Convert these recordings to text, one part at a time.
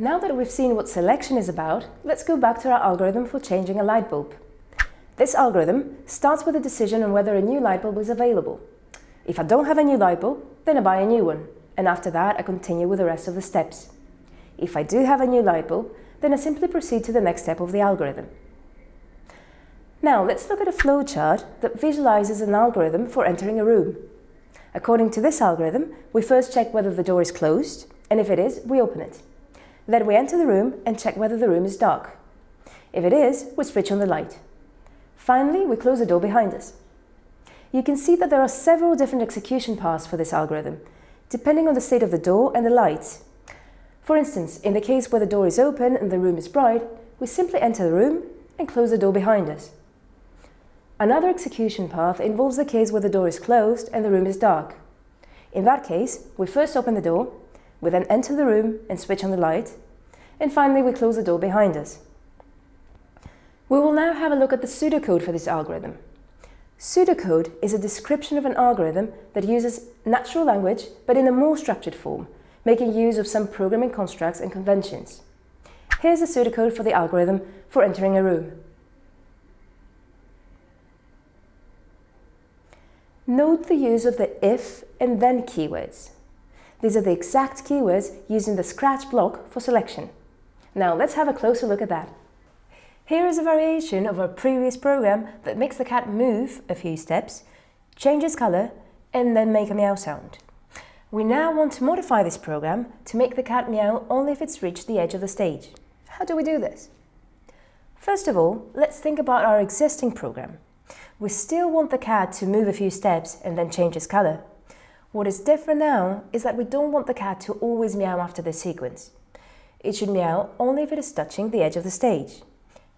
Now that we've seen what selection is about, let's go back to our algorithm for changing a light bulb. This algorithm starts with a decision on whether a new light bulb is available. If I don't have a new light bulb, then I buy a new one, and after that I continue with the rest of the steps. If I do have a new light bulb, then I simply proceed to the next step of the algorithm. Now let's look at a flowchart that visualizes an algorithm for entering a room. According to this algorithm, we first check whether the door is closed, and if it is, we open it. Then we enter the room and check whether the room is dark. If it is, we switch on the light. Finally, we close the door behind us. You can see that there are several different execution paths for this algorithm, depending on the state of the door and the lights. For instance, in the case where the door is open and the room is bright, we simply enter the room and close the door behind us. Another execution path involves the case where the door is closed and the room is dark. In that case, we first open the door, we then enter the room and switch on the light, and finally we close the door behind us. We will now have a look at the pseudocode for this algorithm. Pseudocode is a description of an algorithm that uses natural language but in a more structured form, making use of some programming constructs and conventions. Here's the pseudocode for the algorithm for entering a room. Note the use of the if and then keywords. These are the exact keywords used in the Scratch block for selection. Now let's have a closer look at that. Here is a variation of our previous program that makes the cat move a few steps, changes color, and then make a meow sound. We now want to modify this program to make the cat meow only if it's reached the edge of the stage. How do we do this? First of all, let's think about our existing program. We still want the cat to move a few steps and then change its color. What is different now is that we don't want the cat to always meow after this sequence. It should meow only if it is touching the edge of the stage.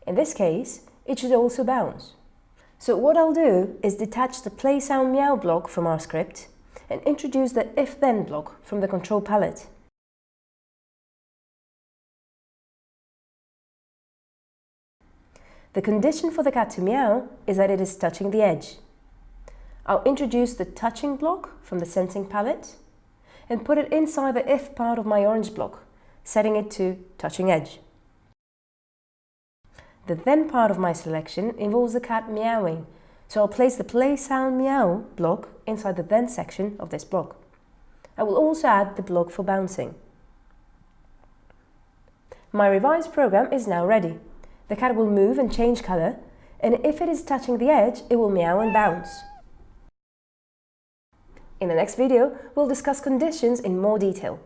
In this case, it should also bounce. So what I'll do is detach the play sound meow block from our script and introduce the if-then block from the control palette. The condition for the cat to meow is that it is touching the edge. I'll introduce the touching block from the sensing palette and put it inside the if part of my orange block, setting it to touching edge. The then part of my selection involves the cat meowing, so I'll place the play sound meow block inside the then section of this block. I will also add the block for bouncing. My revised program is now ready. The cat will move and change colour, and if it is touching the edge, it will meow and bounce. In the next video, we'll discuss conditions in more detail.